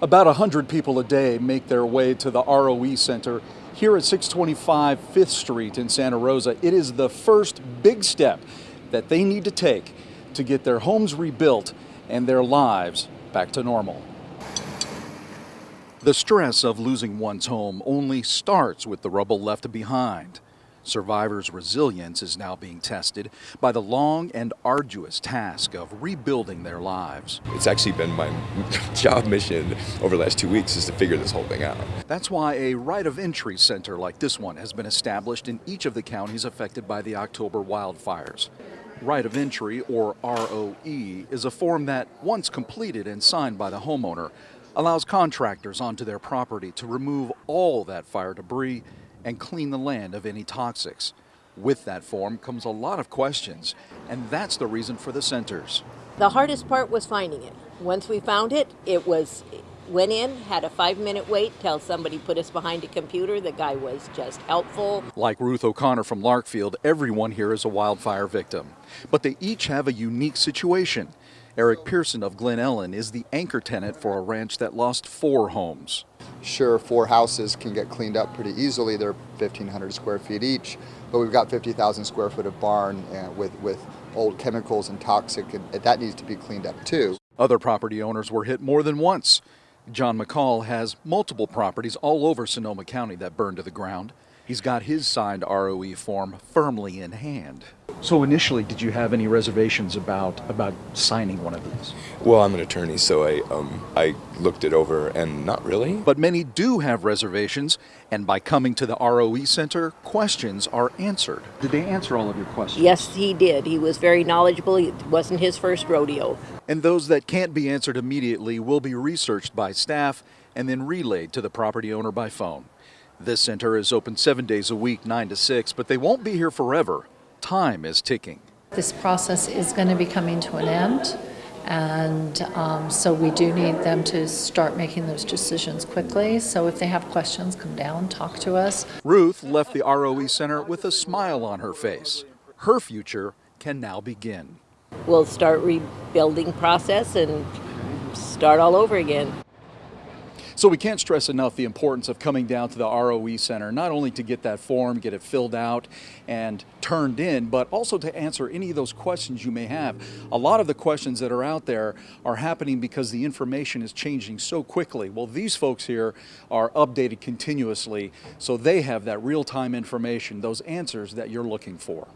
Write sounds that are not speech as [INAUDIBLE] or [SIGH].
About 100 people a day make their way to the ROE Center here at 625 5th Street in Santa Rosa. It is the first big step that they need to take to get their homes rebuilt and their lives back to normal. The stress of losing one's home only starts with the rubble left behind. Survivors' resilience is now being tested by the long and arduous task of rebuilding their lives. It's actually been my [LAUGHS] job mission over the last two weeks is to figure this whole thing out. That's why a right of entry center like this one has been established in each of the counties affected by the October wildfires. Right of entry, or ROE, is a form that, once completed and signed by the homeowner, allows contractors onto their property to remove all that fire debris and clean the land of any toxics. With that form comes a lot of questions, and that's the reason for the centers. The hardest part was finding it. Once we found it, it was went in, had a five minute wait till somebody put us behind a computer. The guy was just helpful. Like Ruth O'Connor from Larkfield, everyone here is a wildfire victim. But they each have a unique situation. Eric Pearson of Glen Ellen is the anchor tenant for a ranch that lost four homes. Sure, four houses can get cleaned up pretty easily. They're 1,500 square feet each, but we've got 50,000 square foot of barn uh, with, with old chemicals and toxic, and that needs to be cleaned up too. Other property owners were hit more than once. John McCall has multiple properties all over Sonoma County that burned to the ground. He's got his signed ROE form firmly in hand. So initially, did you have any reservations about about signing one of these? Well, I'm an attorney, so I um, I looked it over, and not really. But many do have reservations, and by coming to the ROE Center, questions are answered. Did they answer all of your questions? Yes, he did. He was very knowledgeable. It wasn't his first rodeo. And those that can't be answered immediately will be researched by staff and then relayed to the property owner by phone. This center is open seven days a week, 9 to 6, but they won't be here forever. Time is ticking. This process is going to be coming to an end, and um, so we do need them to start making those decisions quickly. So if they have questions, come down, talk to us. Ruth left the ROE Center with a smile on her face. Her future can now begin. We'll start rebuilding process and start all over again. So we can't stress enough the importance of coming down to the ROE Center, not only to get that form, get it filled out and turned in, but also to answer any of those questions you may have. A lot of the questions that are out there are happening because the information is changing so quickly. Well, these folks here are updated continuously, so they have that real-time information, those answers that you're looking for.